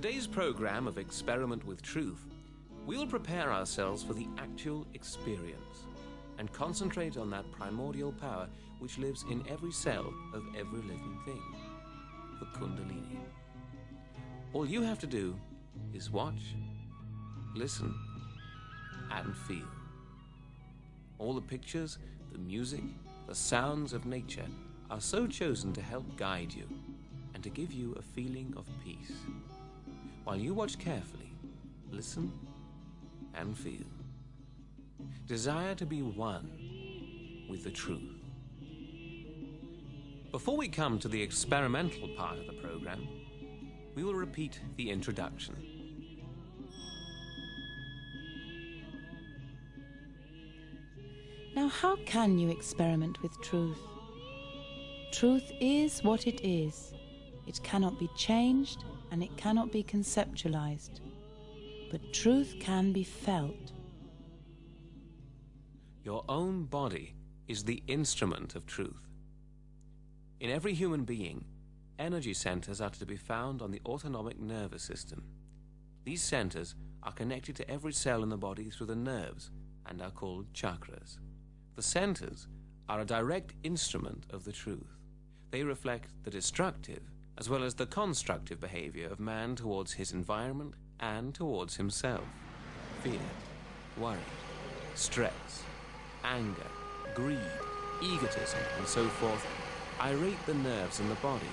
Today's program of Experiment with Truth, we will prepare ourselves for the actual experience and concentrate on that primordial power which lives in every cell of every living thing, the Kundalini. All you have to do is watch, listen, and feel. All the pictures, the music, the sounds of nature are so chosen to help guide you and to give you a feeling of peace. While you watch carefully, listen, and feel. Desire to be one with the truth. Before we come to the experimental part of the program, we will repeat the introduction. Now, how can you experiment with truth? Truth is what it is. It cannot be changed and it cannot be conceptualized. But truth can be felt. Your own body is the instrument of truth. In every human being, energy centers are to be found on the autonomic nervous system. These centers are connected to every cell in the body through the nerves and are called chakras. The centers are a direct instrument of the truth. They reflect the destructive as well as the constructive behavior of man towards his environment and towards himself. Fear, worry, stress, anger, greed, egotism, and so forth irate the nerves in the body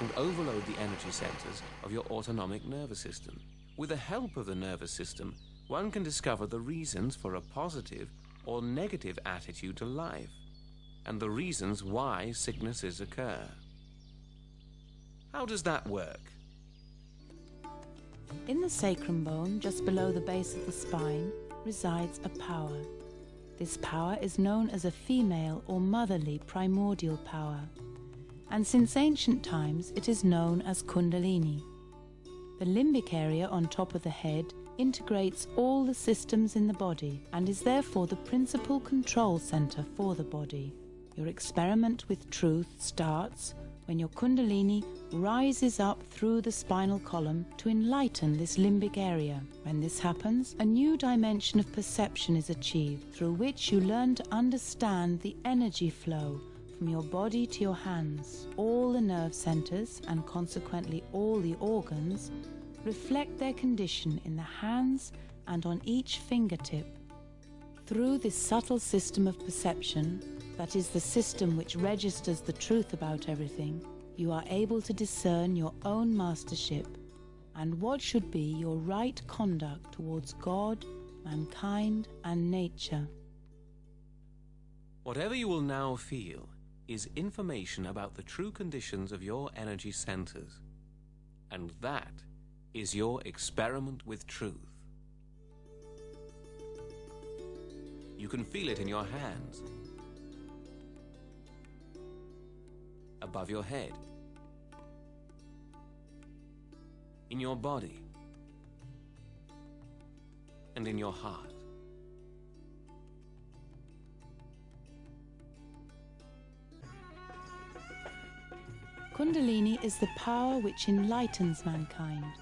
and overload the energy centers of your autonomic nervous system. With the help of the nervous system, one can discover the reasons for a positive or negative attitude to life and the reasons why sicknesses occur. How does that work? In the sacrum bone, just below the base of the spine, resides a power. This power is known as a female or motherly primordial power, and since ancient times it is known as Kundalini. The limbic area on top of the head integrates all the systems in the body and is therefore the principal control center for the body. Your experiment with truth starts when your Kundalini rises up through the spinal column to enlighten this limbic area. When this happens, a new dimension of perception is achieved through which you learn to understand the energy flow from your body to your hands. All the nerve centers and consequently all the organs reflect their condition in the hands and on each fingertip. Through this subtle system of perception, that is the system which registers the truth about everything, you are able to discern your own mastership and what should be your right conduct towards God, mankind, and nature. Whatever you will now feel is information about the true conditions of your energy centers. And that is your experiment with truth. You can feel it in your hands, above your head, in your body, and in your heart. Kundalini is the power which enlightens mankind.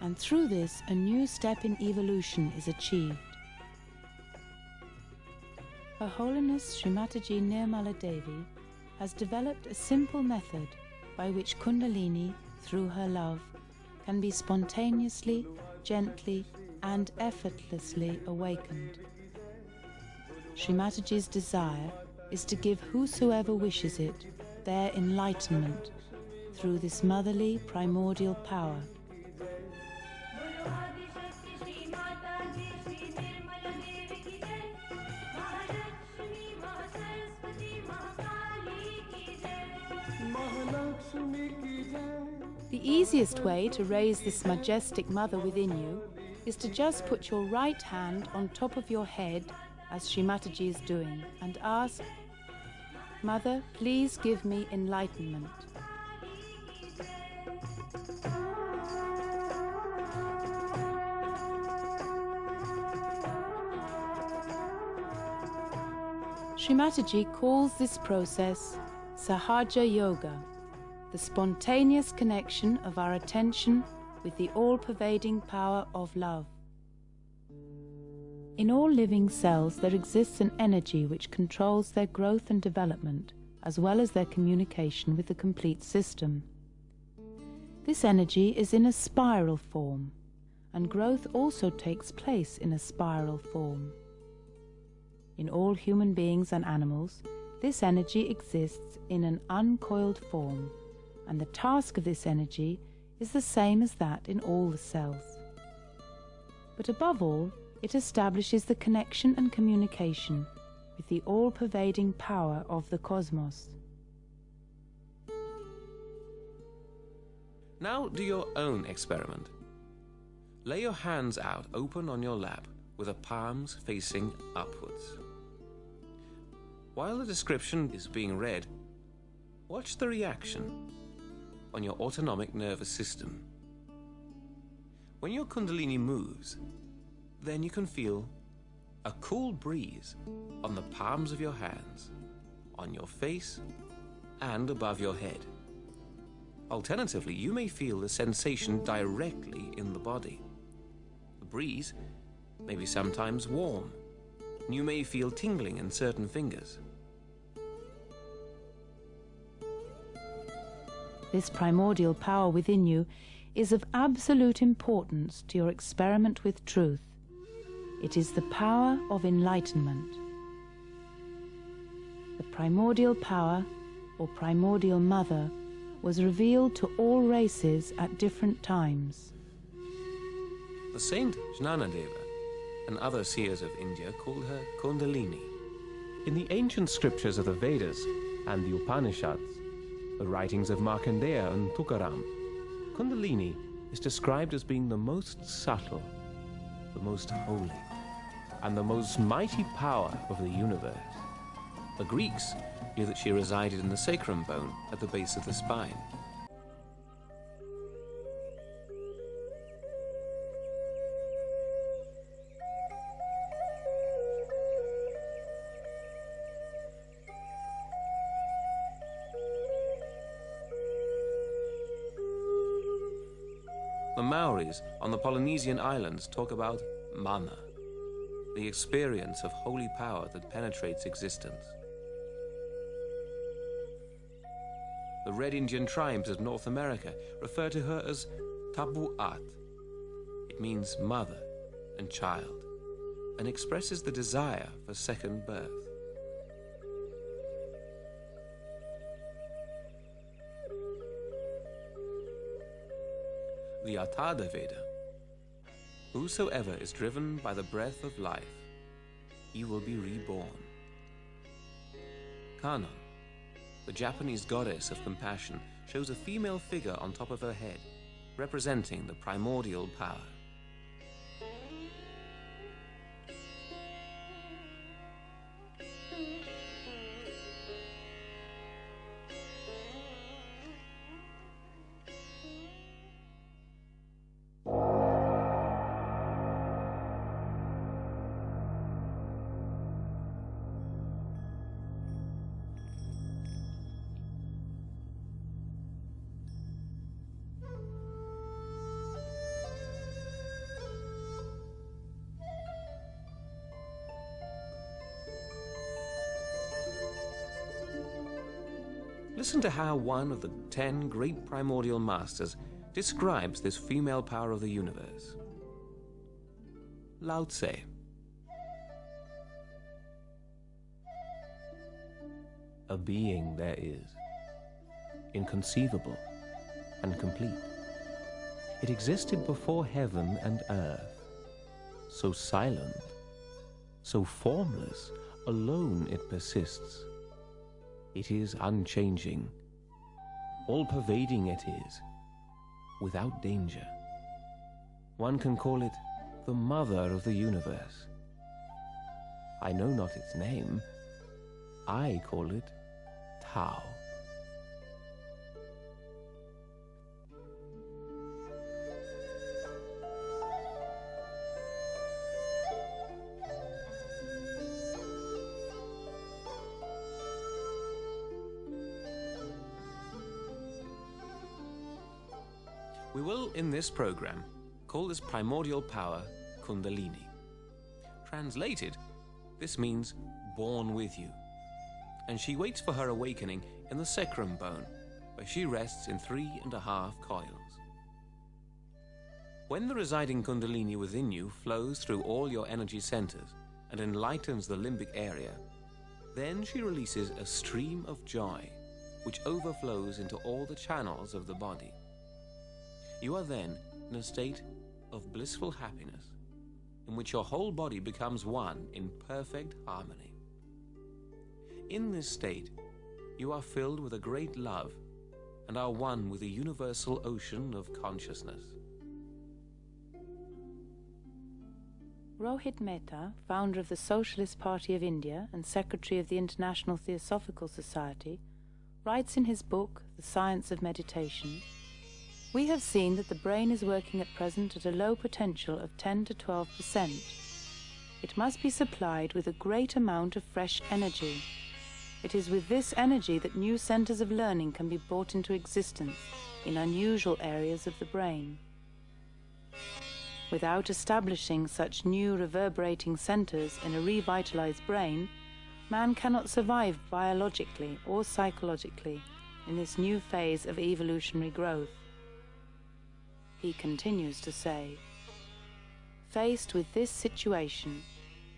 And through this, a new step in evolution is achieved. Her Holiness Srimataji Nirmala Devi has developed a simple method by which Kundalini, through her love, can be spontaneously, gently, and effortlessly awakened. Srimataji's desire is to give whosoever wishes it their enlightenment through this motherly primordial power. The easiest way to raise this majestic mother within you is to just put your right hand on top of your head, as Srimataji is doing, and ask, Mother, please give me enlightenment. Srimataji calls this process Sahaja Yoga, the spontaneous connection of our attention with the all-pervading power of love. In all living cells there exists an energy which controls their growth and development, as well as their communication with the complete system. This energy is in a spiral form, and growth also takes place in a spiral form. In all human beings and animals, this energy exists in an uncoiled form, and the task of this energy is the same as that in all the cells. But above all, it establishes the connection and communication with the all-pervading power of the cosmos. Now do your own experiment. Lay your hands out open on your lap with the palms facing upwards. While the description is being read, watch the reaction on your autonomic nervous system. When your Kundalini moves, then you can feel a cool breeze on the palms of your hands, on your face, and above your head. Alternatively, you may feel the sensation directly in the body. The breeze may be sometimes warm, and you may feel tingling in certain fingers. This primordial power within you is of absolute importance to your experiment with truth. It is the power of enlightenment. The primordial power, or primordial mother, was revealed to all races at different times. The saint Jnanadeva and other seers of India called her Kundalini. In the ancient scriptures of the Vedas and the Upanishads, the writings of Markandeya and Tukaram, Kundalini is described as being the most subtle, the most holy, and the most mighty power of the universe. The Greeks knew that she resided in the sacrum bone at the base of the spine. Maoris on the Polynesian islands talk about mana, the experience of holy power that penetrates existence. The Red Indian tribes of North America refer to her as Tapuat. It means mother and child, and expresses the desire for second birth. The Atharva Veda. Whosoever is driven by the breath of life, he will be reborn. Kannon, the Japanese goddess of compassion, shows a female figure on top of her head, representing the primordial power. Listen to how one of the ten great primordial masters describes this female power of the universe. Lao Tse. A being there is, inconceivable and complete. It existed before heaven and earth, so silent, so formless, alone it persists it is unchanging. All pervading it is, without danger. One can call it the mother of the universe. I know not its name. I call it Tao. We will, in this program, call this primordial power Kundalini. Translated, this means born with you. And she waits for her awakening in the sacrum bone, where she rests in three and a half coils. When the residing Kundalini within you flows through all your energy centers and enlightens the limbic area, then she releases a stream of joy which overflows into all the channels of the body. You are then in a state of blissful happiness in which your whole body becomes one in perfect harmony. In this state, you are filled with a great love and are one with the universal ocean of consciousness. Rohit Mehta, founder of the Socialist Party of India and secretary of the International Theosophical Society, writes in his book, The Science of Meditation We have seen that the brain is working at present at a low potential of 10 to 12 percent. It must be supplied with a great amount of fresh energy. It is with this energy that new centers of learning can be brought into existence in unusual areas of the brain. Without establishing such new reverberating centers in a revitalized brain, man cannot survive biologically or psychologically in this new phase of evolutionary growth. He continues to say, Faced with this situation,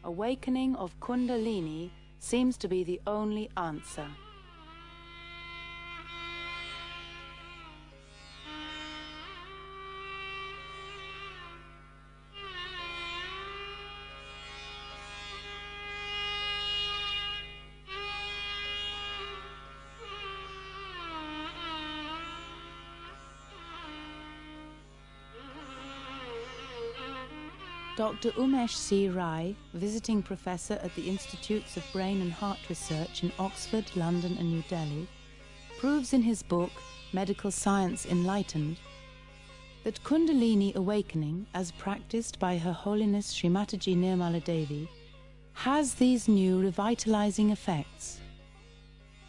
awakening of Kundalini seems to be the only answer. Dr. Umesh C. Rai, visiting professor at the Institutes of Brain and Heart Research in Oxford, London, and New Delhi, proves in his book Medical Science Enlightened that Kundalini awakening, as practiced by Her Holiness Srimataji Nirmala Devi, has these new revitalizing effects,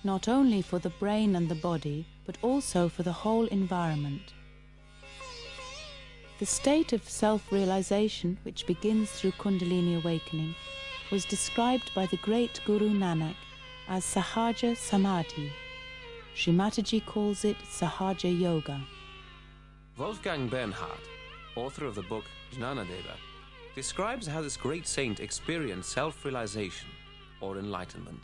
not only for the brain and the body, but also for the whole environment. The state of self-realization which begins through Kundalini awakening was described by the great Guru Nanak as Sahaja Samadhi. Srimataji calls it Sahaja Yoga. Wolfgang Bernhard, author of the book Jnanadeva, describes how this great saint experienced self-realization or enlightenment.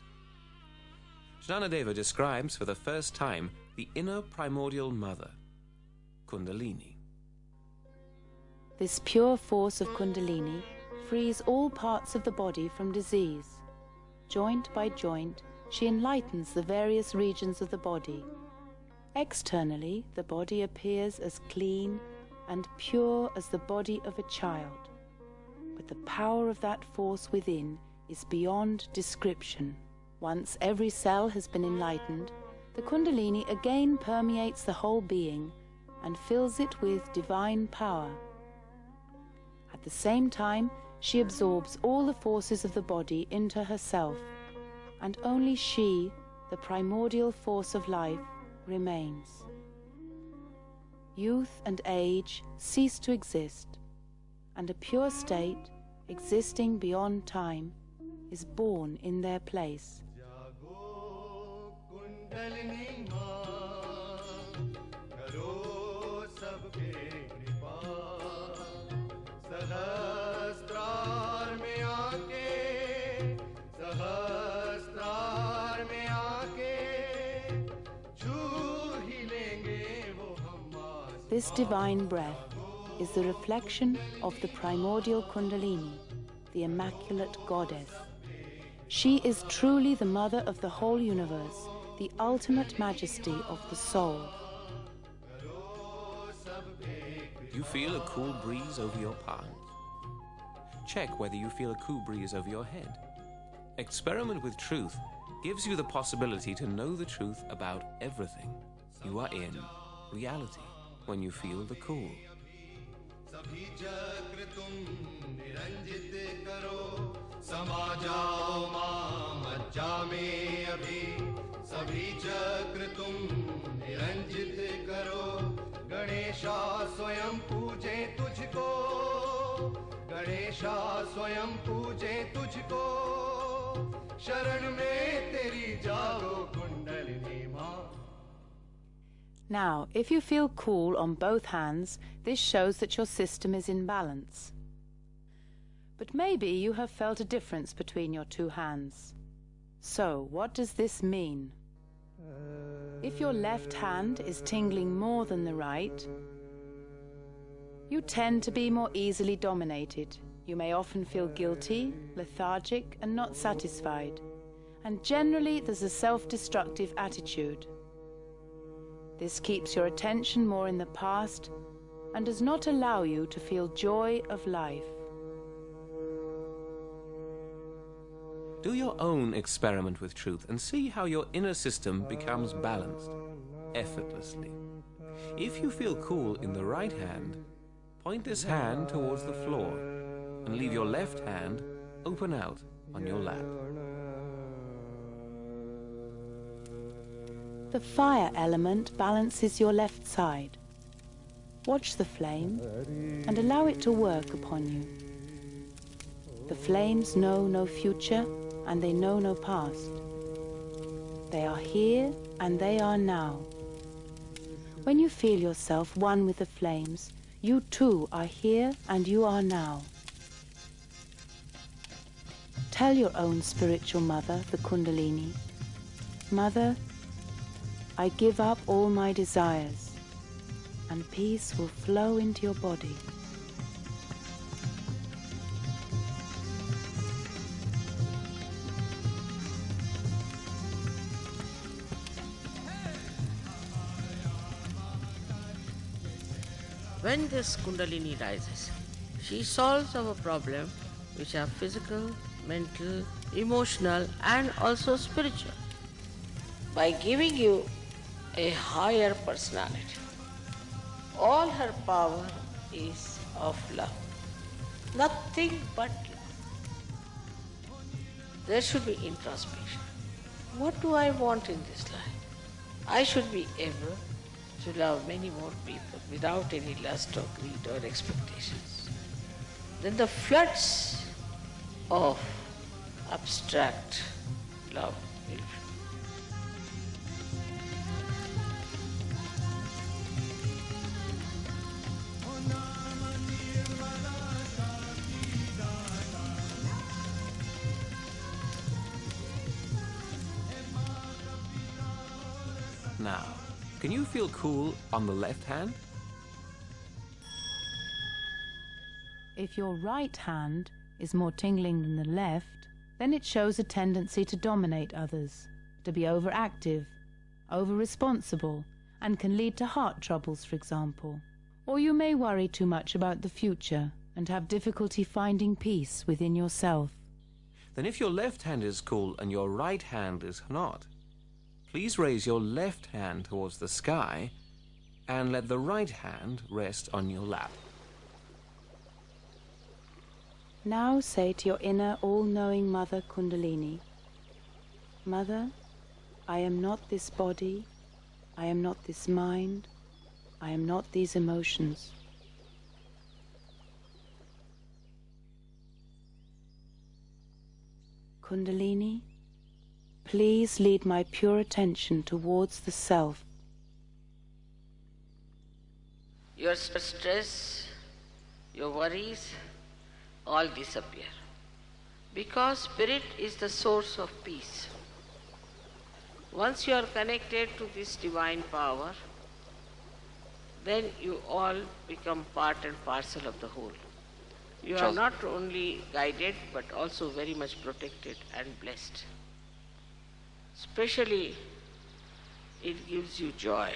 Jnanadeva describes for the first time the inner primordial mother, Kundalini. This pure force of Kundalini frees all parts of the body from disease. Joint by joint, she enlightens the various regions of the body. Externally, the body appears as clean and pure as the body of a child. But the power of that force within is beyond description. Once every cell has been enlightened, the Kundalini again permeates the whole being and fills it with divine power the same time, she absorbs all the forces of the body into herself, and only she, the primordial force of life, remains. Youth and age cease to exist, and a pure state, existing beyond time, is born in their place. Kundalini karo This divine breath is the reflection of the primordial Kundalini, the Immaculate Goddess. She is truly the mother of the whole universe, the ultimate majesty of the soul. You feel a cool breeze over your palms. Check whether you feel a cool breeze over your head. Experiment with truth gives you the possibility to know the truth about everything. You are in reality when you feel the cool. Ganesha स्वयं पूजे तुझको। गणेशा स्वयं पूजे तुझको। शरण में Now, if you feel cool on both hands, this shows that your system is in balance. But maybe you have felt a difference between your two hands. So, what does this mean? If your left hand is tingling more than the right, you tend to be more easily dominated. You may often feel guilty, lethargic, and not satisfied. And generally, there's a self destructive attitude. This keeps your attention more in the past and does not allow you to feel joy of life. Do your own experiment with truth and see how your inner system becomes balanced, effortlessly. If you feel cool in the right hand, point this hand towards the floor and leave your left hand open out on your lap. The fire element balances your left side. Watch the flame and allow it to work upon you. The flames know no future and they know no past. They are here and they are now. When you feel yourself one with the flames, you too are here and you are now. Tell your own spiritual mother, the Kundalini, Mother, I give up all my desires, and peace will flow into your body. When this Kundalini rises, she solves our problem which are physical, mental, emotional, and also spiritual by giving you a higher personality. All her power is of love. Nothing but love. There should be introspection. What do I want in this life? I should be able to love many more people without any lust or greed or expectations. Then the floods of abstract love will Now, can you feel cool on the left hand? If your right hand is more tingling than the left, then it shows a tendency to dominate others, to be overactive, over responsible, and can lead to heart troubles, for example. Or you may worry too much about the future and have difficulty finding peace within yourself. Then if your left hand is cool and your right hand is not, please raise your left hand towards the sky and let the right hand rest on your lap. Now say to your inner all-knowing Mother Kundalini, Mother, I am not this body, I am not this mind, I am not these emotions. Kundalini, please lead my pure attention towards the self. your stress, your worries, all disappear. Because spirit is the source of peace. Once you are connected to this divine power, then you all become part and parcel of the whole. You are not only guided but also very much protected and blessed. Especially, it gives you joy.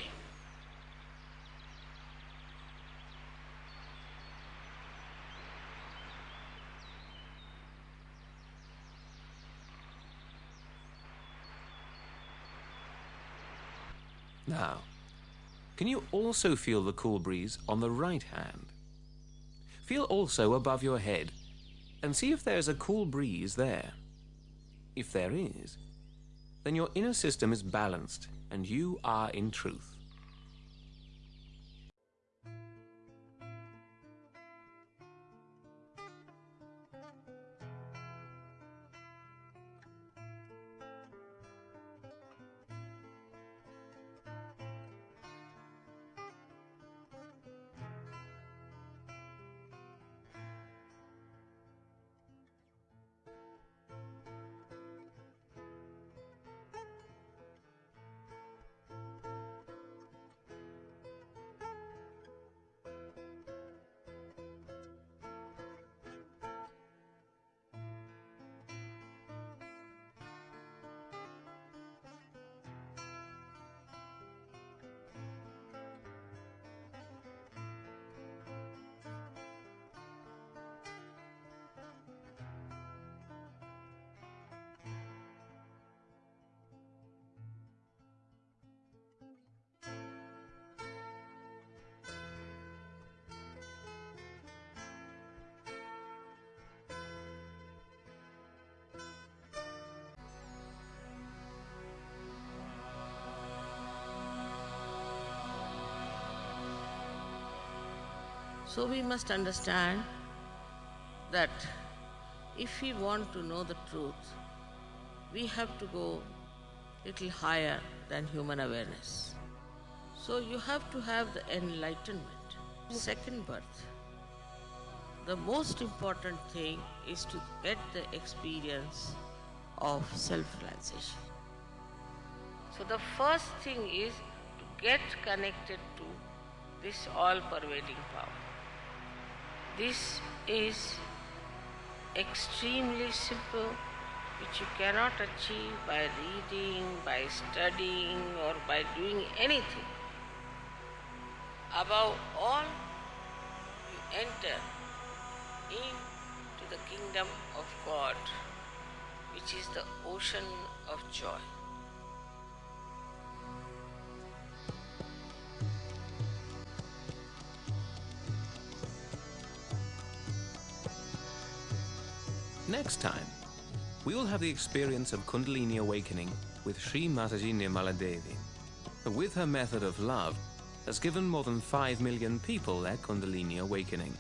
Now, can you also feel the cool breeze on the right hand? Feel also above your head and see if there's a cool breeze there. If there is, then your inner system is balanced and you are in truth. So we must understand that if we want to know the truth, we have to go little higher than human awareness. So you have to have the enlightenment, second birth. The most important thing is to get the experience of self-realization. So the first thing is to get connected to this all-pervading power. This is extremely simple, which you cannot achieve by reading, by studying, or by doing anything. Above all, you enter into the kingdom of God, which is the ocean of joy. Next time, we will have the experience of Kundalini awakening with Sri Mataji Nirmala Devi, who with her method of love has given more than 5 million people their Kundalini awakening.